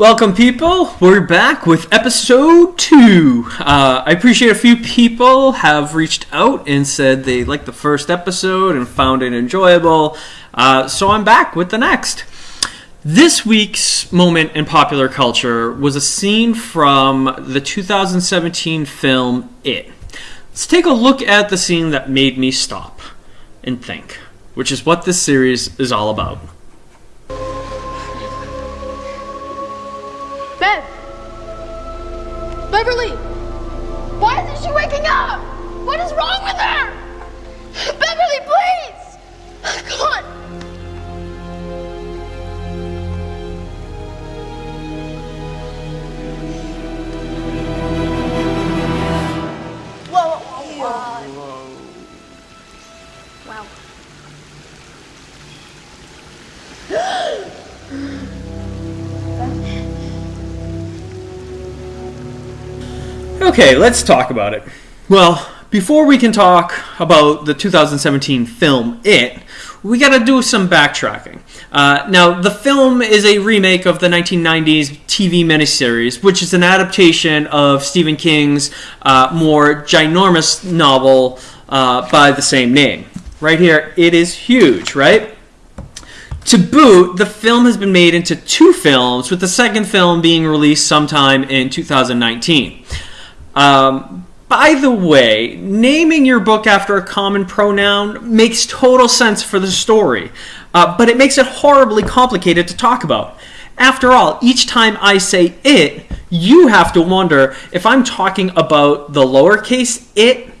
Welcome, people. We're back with episode two. Uh, I appreciate a few people have reached out and said they liked the first episode and found it enjoyable. Uh, so I'm back with the next. This week's moment in popular culture was a scene from the 2017 film It. Let's take a look at the scene that made me stop and think, which is what this series is all about. Beverly! Why isn't she waking up? What is wrong with Okay, let's talk about it. Well, before we can talk about the 2017 film It, we got to do some backtracking. Uh, now, the film is a remake of the 1990s TV miniseries, which is an adaptation of Stephen King's uh, more ginormous novel uh, by the same name. Right here, it is huge, right? To boot, the film has been made into two films, with the second film being released sometime in 2019. Um, by the way, naming your book after a common pronoun makes total sense for the story, uh, but it makes it horribly complicated to talk about. After all, each time I say it, you have to wonder if I'm talking about the lowercase it,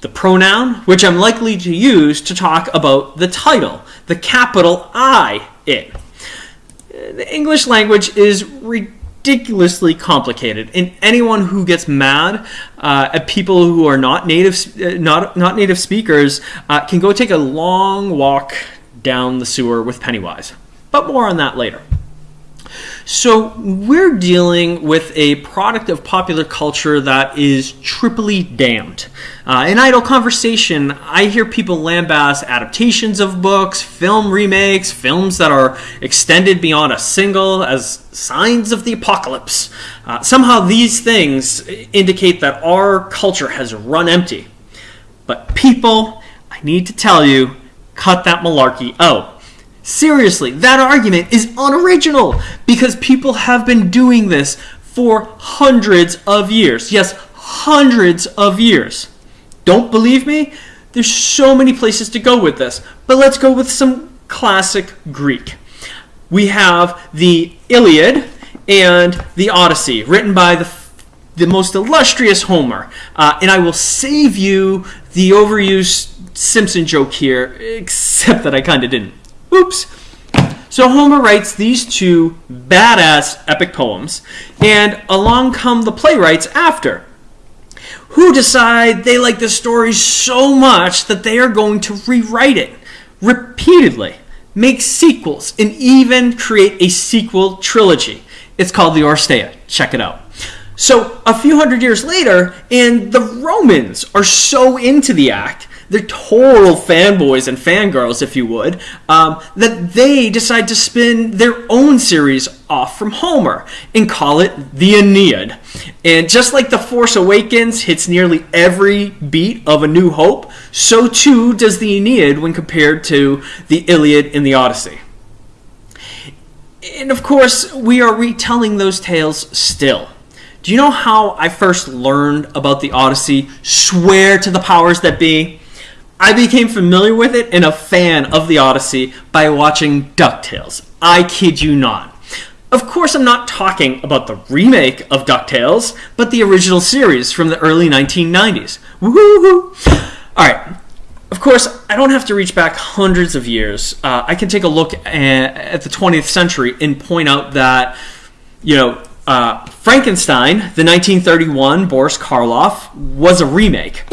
the pronoun, which I'm likely to use to talk about the title, the capital I it. The English language is ridiculously complicated, and anyone who gets mad uh, at people who are not native, uh, not not native speakers, uh, can go take a long walk down the sewer with Pennywise. But more on that later. So, we're dealing with a product of popular culture that is triply damned. Uh, in idle conversation, I hear people lambast adaptations of books, film remakes, films that are extended beyond a single as signs of the apocalypse. Uh, somehow, these things indicate that our culture has run empty. But, people, I need to tell you, cut that malarkey out. Seriously, that argument is unoriginal because people have been doing this for hundreds of years. Yes, hundreds of years. Don't believe me? There's so many places to go with this, but let's go with some classic Greek. We have the Iliad and the Odyssey, written by the the most illustrious Homer. Uh, and I will save you the overused Simpson joke here, except that I kind of didn't. Oops. So Homer writes these two badass epic poems, and along come the playwrights after, who decide they like the story so much that they are going to rewrite it repeatedly, make sequels, and even create a sequel trilogy. It's called the Oresteia. Check it out. So a few hundred years later, and the Romans are so into the act they're total fanboys and fangirls, if you would, um, that they decide to spin their own series off from Homer and call it the Aeneid. And just like The Force Awakens hits nearly every beat of A New Hope, so too does the Aeneid when compared to the Iliad and the Odyssey. And of course, we are retelling those tales still. Do you know how I first learned about the Odyssey? Swear to the powers that be. I became familiar with it and a fan of the Odyssey by watching DuckTales. I kid you not. Of course, I'm not talking about the remake of DuckTales, but the original series from the early 1990s. Woohoo! Alright, of course, I don't have to reach back hundreds of years. Uh, I can take a look at, the 20th century and point out that, you know, uh, Frankenstein, the 1931 Boris Karloff, was a remake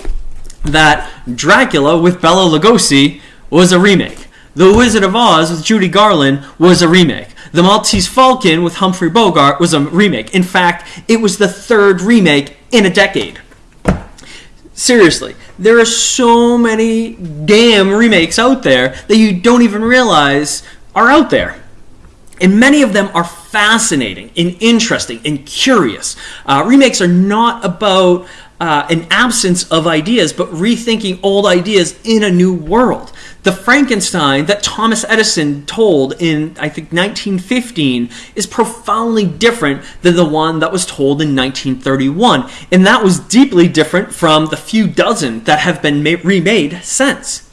that Dracula with Bela Lugosi was a remake. The Wizard of Oz with Judy Garland was a remake. The Maltese Falcon with Humphrey Bogart was a remake. In fact, it was the third remake in a decade. Seriously, there are so many damn remakes out there that you don't even realize are out there. And many of them are fascinating and interesting and curious. Uh, remakes are not about uh, an absence of ideas, but rethinking old ideas in a new world. The Frankenstein that Thomas Edison told in, I think, 1915 is profoundly different than the one that was told in 1931. And that was deeply different from the few dozen that have been ma- remade since.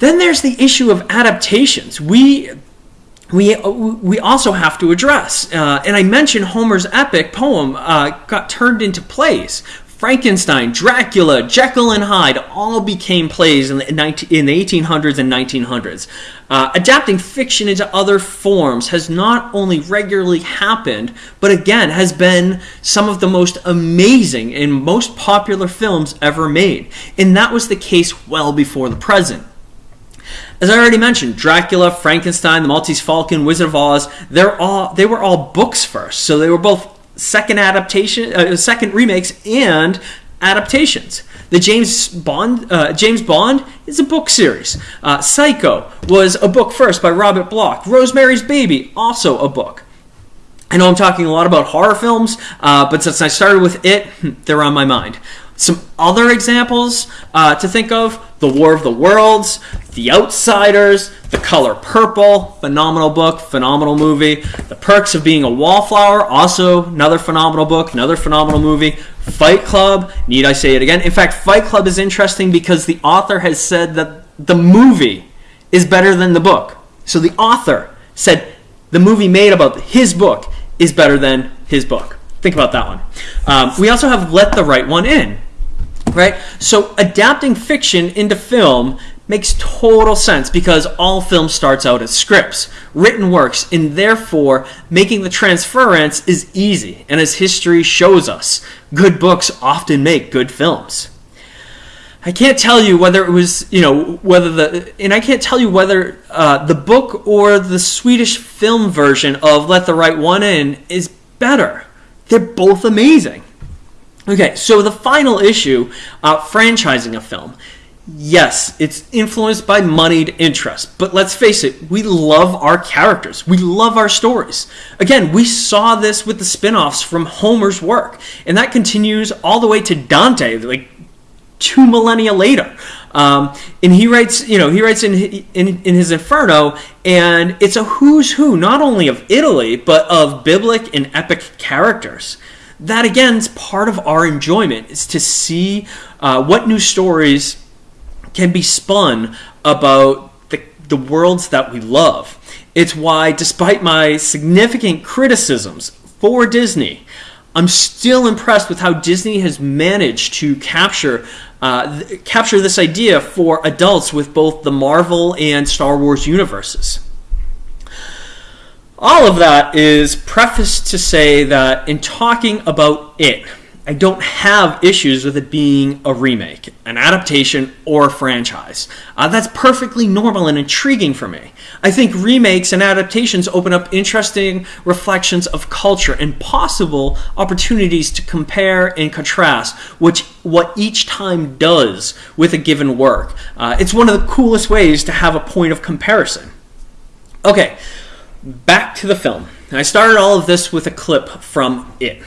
Then there's the issue of adaptations. We we, we also have to address. Uh, and I mentioned Homer's epic poem uh, got turned into plays. Frankenstein, Dracula, Jekyll and Hyde all became plays in the, in the 1800s and 1900s. Uh, adapting fiction into other forms has not only regularly happened, but again has been some of the most amazing and most popular films ever made. And that was the case well before the present. As I already mentioned, Dracula, Frankenstein, The Maltese Falcon, Wizard of Oz, they're all they were all books first. So they were both second adaptation, uh, second remakes, and adaptations. The James Bond, uh, James Bond is a book series. Uh, Psycho was a book first by Robert Bloch. Rosemary's Baby, also a book. I know I'm talking a lot about horror films, uh, but since I started with it, they're on my mind. Some other examples uh, to think of The War of the Worlds, The Outsiders, The Color Purple, phenomenal book, phenomenal movie. The Perks of Being a Wallflower, also another phenomenal book, another phenomenal movie. Fight Club, need I say it again? In fact, Fight Club is interesting because the author has said that the movie is better than the book. So the author said the movie made about his book is better than his book. Think about that one. Um, we also have Let the Right One In right? So adapting fiction into film makes total sense because all film starts out as scripts, written works, and therefore making the transference is easy. And as history shows us, good books often make good films. I can't tell you whether it was, you know, whether the, and I can't tell you whether uh, the book or the Swedish film version of Let the Right One In is better. They're both amazing. Okay, so the final issue, uh, franchising a film. Yes, it's influenced by moneyed interest, but let's face it, we love our characters. We love our stories. Again, we saw this with the spin offs from Homer's work, and that continues all the way to Dante, like two millennia later. Um, and he writes, you know, he writes in, in in his Inferno, and it's a who's who not only of Italy but of biblic and epic characters that again is part of our enjoyment is to see uh, what new stories can be spun about the, the worlds that we love. It's why despite my significant criticisms for disney i'm still impressed with how disney has managed to capture uh, th- capture this idea for adults with both the marvel and star wars universes. All of that is prefaced to say that in talking about it, I don't have issues with it being a remake, an adaptation, or a franchise. Uh, that's perfectly normal and intriguing for me. I think remakes and adaptations open up interesting reflections of culture and possible opportunities to compare and contrast which, what each time does with a given work. Uh, it's one of the coolest ways to have a point of comparison. Okay, back to the film. I started all of this with a clip from it.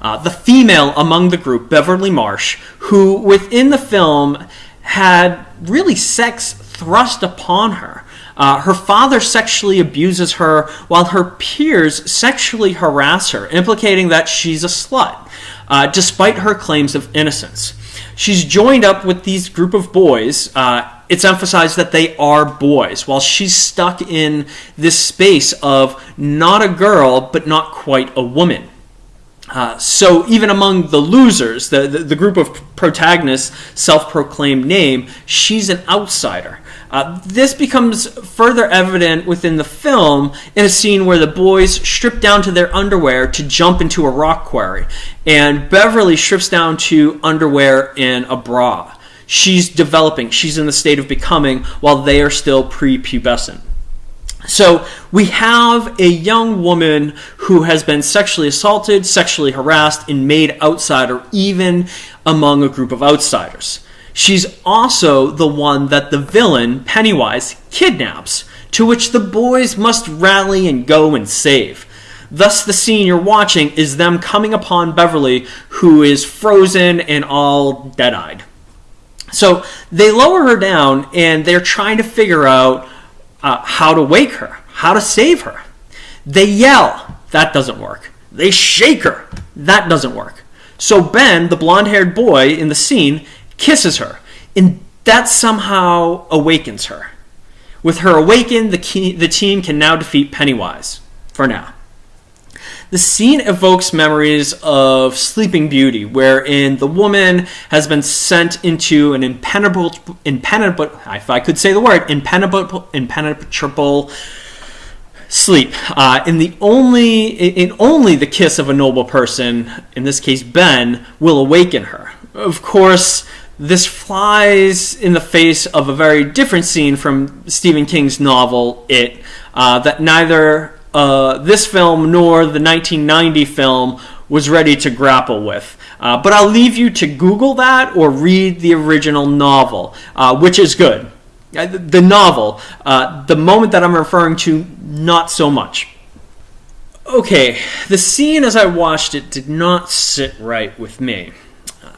Uh, the female among the group, Beverly Marsh, who within the film had really sex thrust upon her. Uh, her father sexually abuses her while her peers sexually harass her, implicating that she's a slut, uh, despite her claims of innocence. She's joined up with these group of boys. Uh, it's emphasized that they are boys, while she's stuck in this space of not a girl, but not quite a woman. Uh, so even among the losers, the, the, the group of protagonists, self-proclaimed name, she's an outsider. Uh, this becomes further evident within the film in a scene where the boys strip down to their underwear to jump into a rock quarry, and Beverly strips down to underwear and a bra she's developing, she's in the state of becoming, while they are still prepubescent. So we have a young woman who has been sexually assaulted, sexually harassed, and made outsider even among a group of outsiders. She's also the one that the villain, Pennywise, kidnaps to which the boys must rally and go and save. Thus, the scene you're watching is them coming upon Beverly, who is frozen and all dead eyed. So they lower her down and they're trying to figure out uh, how to wake her, how to save her. They yell, that doesn't work. They shake her, that doesn't work. So Ben, the blonde haired boy in the scene, kisses her, and that somehow awakens her. With her awakened, the, key, the team can now defeat Pennywise. For now. The scene evokes memories of Sleeping Beauty, wherein the woman has been sent into an impenetrable, impenetrable if I could say the word, impenetrable, impenetrable sleep. Uh, in the only, in only the kiss of a noble person, in this case Ben, will awaken her. Of course, this flies in the face of a very different scene from Stephen King's novel It, uh, that neither uh, this film nor the 1990 film was ready to grapple with. Uh, but I'll leave you to Google that or read the original novel, uh, which is good. Uh, the novel, uh, the moment that I'm referring to, not so much. Okay, the scene as I watched it did not sit right with me. Uh,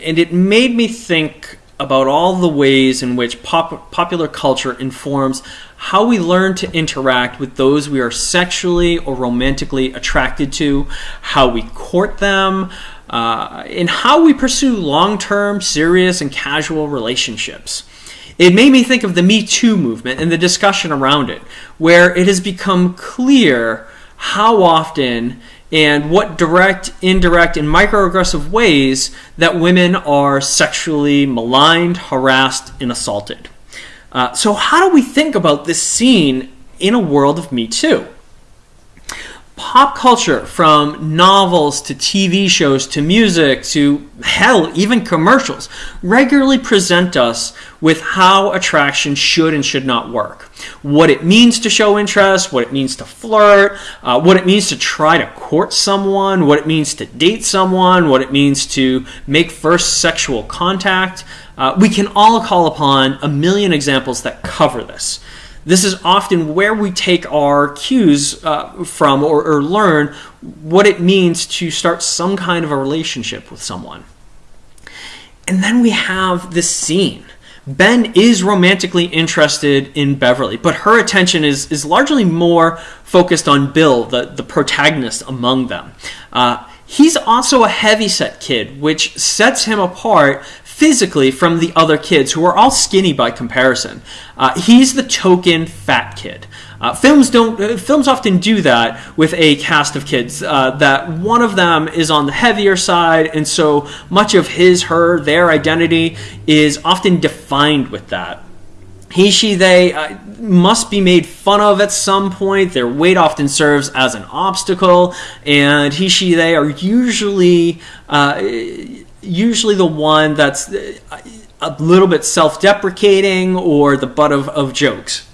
and it made me think about all the ways in which pop- popular culture informs how we learn to interact with those we are sexually or romantically attracted to, how we court them, uh, and how we pursue long term, serious, and casual relationships. It made me think of the Me Too movement and the discussion around it, where it has become clear how often and what direct, indirect, and microaggressive ways that women are sexually maligned, harassed, and assaulted. Uh, so, how do we think about this scene in a world of Me Too? Pop culture, from novels to TV shows to music to hell, even commercials, regularly present us with how attraction should and should not work. What it means to show interest, what it means to flirt, uh, what it means to try to court someone, what it means to date someone, what it means to make first sexual contact. Uh, we can all call upon a million examples that cover this. This is often where we take our cues uh, from or, or learn what it means to start some kind of a relationship with someone. And then we have this scene. Ben is romantically interested in Beverly, but her attention is, is largely more focused on Bill, the, the protagonist among them. Uh, he's also a heavyset kid, which sets him apart physically from the other kids who are all skinny by comparison. Uh, he's the token fat kid. Uh, films don't. Uh, films often do that with a cast of kids. Uh, that one of them is on the heavier side, and so much of his, her, their identity is often defined with that. He, she, they uh, must be made fun of at some point. Their weight often serves as an obstacle, and he, she, they are usually uh, usually the one that's a little bit self deprecating or the butt of, of jokes.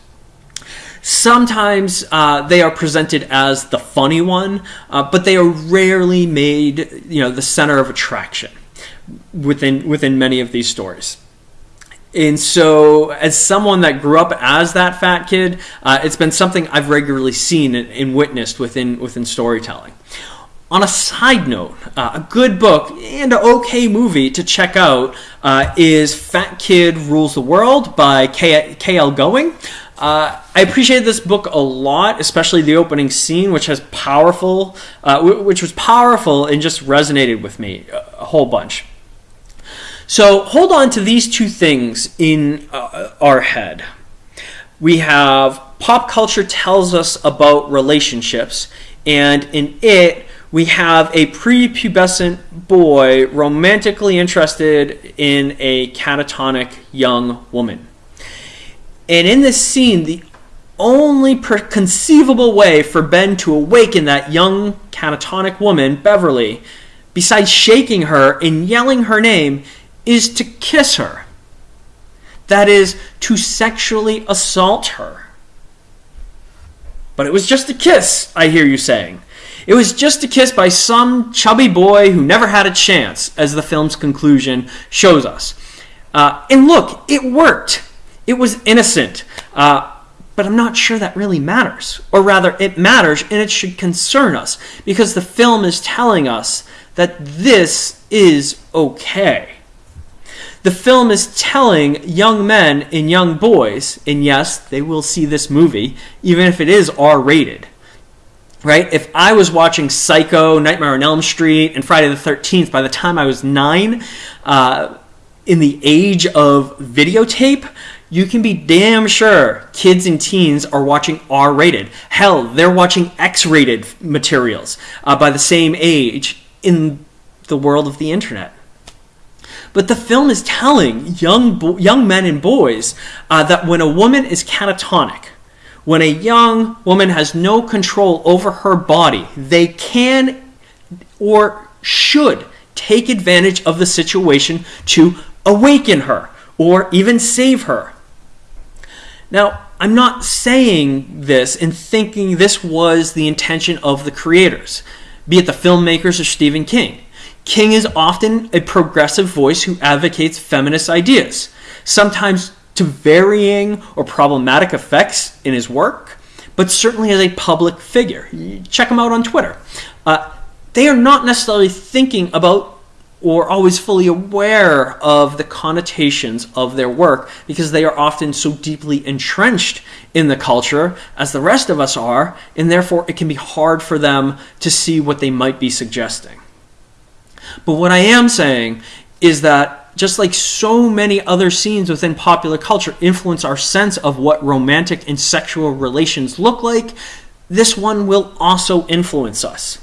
Sometimes uh, they are presented as the funny one, uh, but they are rarely made, you know, the center of attraction within within many of these stories. And so, as someone that grew up as that fat kid, uh, it's been something I've regularly seen and, and witnessed within within storytelling. On a side note, uh, a good book and an okay movie to check out uh, is Fat Kid Rules the World by K.L. Going. Uh, I appreciated this book a lot, especially the opening scene, which has powerful, uh, which was powerful and just resonated with me a whole bunch. So hold on to these two things in uh, our head. We have pop culture tells us about relationships, and in it, we have a prepubescent boy romantically interested in a catatonic young woman. And in this scene, the only conceivable way for Ben to awaken that young catatonic woman, Beverly, besides shaking her and yelling her name, is to kiss her. That is, to sexually assault her. But it was just a kiss, I hear you saying. It was just a kiss by some chubby boy who never had a chance, as the film's conclusion shows us. Uh, and look, it worked. It was innocent. Uh, but I'm not sure that really matters. Or rather, it matters and it should concern us because the film is telling us that this is okay. The film is telling young men and young boys, and yes, they will see this movie, even if it is R rated. Right? If I was watching Psycho, Nightmare on Elm Street, and Friday the 13th by the time I was nine, uh, in the age of videotape, you can be damn sure kids and teens are watching R rated. Hell, they're watching X rated materials uh, by the same age in the world of the internet. But the film is telling young, young men and boys uh, that when a woman is catatonic, when a young woman has no control over her body, they can or should take advantage of the situation to awaken her or even save her. Now, I'm not saying this and thinking this was the intention of the creators, be it the filmmakers or Stephen King. King is often a progressive voice who advocates feminist ideas, sometimes to varying or problematic effects in his work, but certainly as a public figure. Check him out on Twitter. Uh, they are not necessarily thinking about or always fully aware of the connotations of their work because they are often so deeply entrenched in the culture as the rest of us are, and therefore it can be hard for them to see what they might be suggesting. But what I am saying is that just like so many other scenes within popular culture influence our sense of what romantic and sexual relations look like, this one will also influence us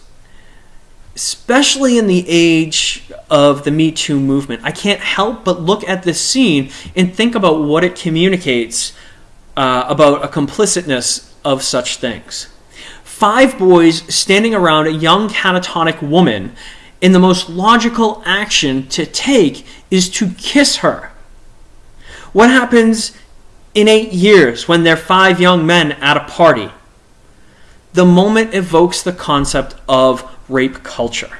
especially in the age of the Me Too movement, I can't help but look at this scene and think about what it communicates uh, about a complicitness of such things. Five boys standing around a young catatonic woman, and the most logical action to take is to kiss her. What happens in eight years when they're five young men at a party? The moment evokes the concept of rape culture.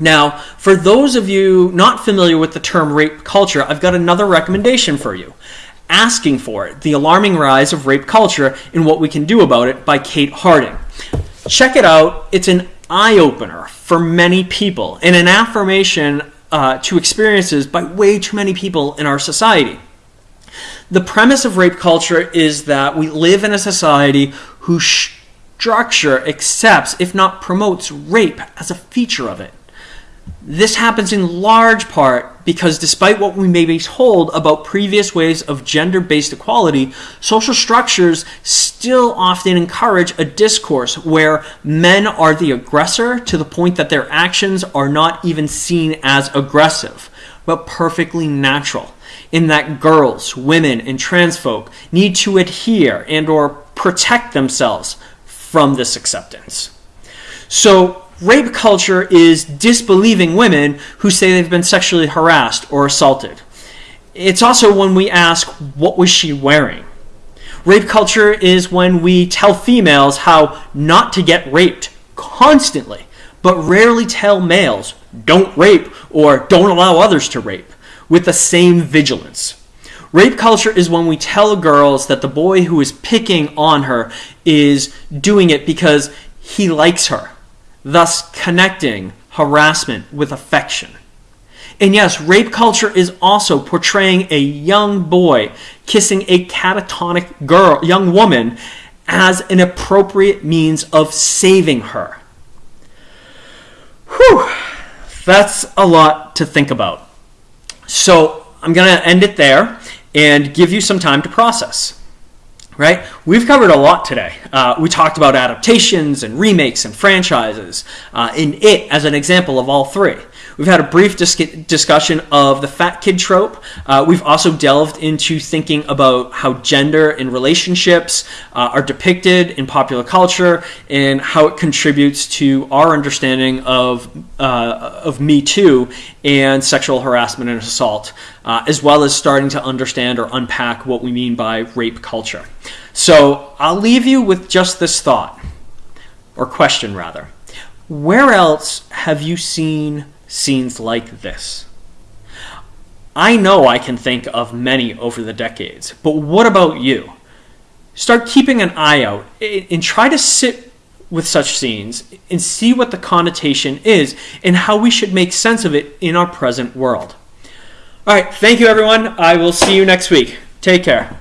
Now, for those of you not familiar with the term rape culture, I've got another recommendation for you. Asking for It The Alarming Rise of Rape Culture and What We Can Do About It by Kate Harding. Check it out, it's an eye opener for many people and an affirmation uh, to experiences by way too many people in our society. The premise of rape culture is that we live in a society whose structure accepts, if not promotes, rape as a feature of it. This happens in large part because, despite what we may be told about previous ways of gender based equality, social structures still often encourage a discourse where men are the aggressor to the point that their actions are not even seen as aggressive, but perfectly natural. In that girls, women, and trans folk need to adhere and or protect themselves from this acceptance. So, rape culture is disbelieving women who say they've been sexually harassed or assaulted. It's also when we ask, what was she wearing? Rape culture is when we tell females how not to get raped constantly, but rarely tell males, don't rape or don't allow others to rape, with the same vigilance. Rape culture is when we tell girls that the boy who is picking on her is doing it because he likes her, thus connecting harassment with affection. And yes, rape culture is also portraying a young boy kissing a catatonic girl, young woman as an appropriate means of saving her. Whew, that's a lot to think about. So I'm going to end it there and give you some time to process. Right? We've covered a lot today. Uh, we talked about adaptations and remakes and franchises. Uh, in it, as an example of all three. We've had a brief dis- discussion of the fat kid trope. Uh, we've also delved into thinking about how gender and relationships uh, are depicted in popular culture and how it contributes to our understanding of, uh, of Me Too and sexual harassment and assault, uh, as well as starting to understand or unpack what we mean by rape culture. So I'll leave you with just this thought, or question rather. Where else have you seen scenes like this. I know I can think of many over the decades, but what about you? start keeping an eye out and try to sit with such scenes and see what the connotation is and how we should make sense of it in our present world. All right, thank you everyone. I will see you next week. Take care.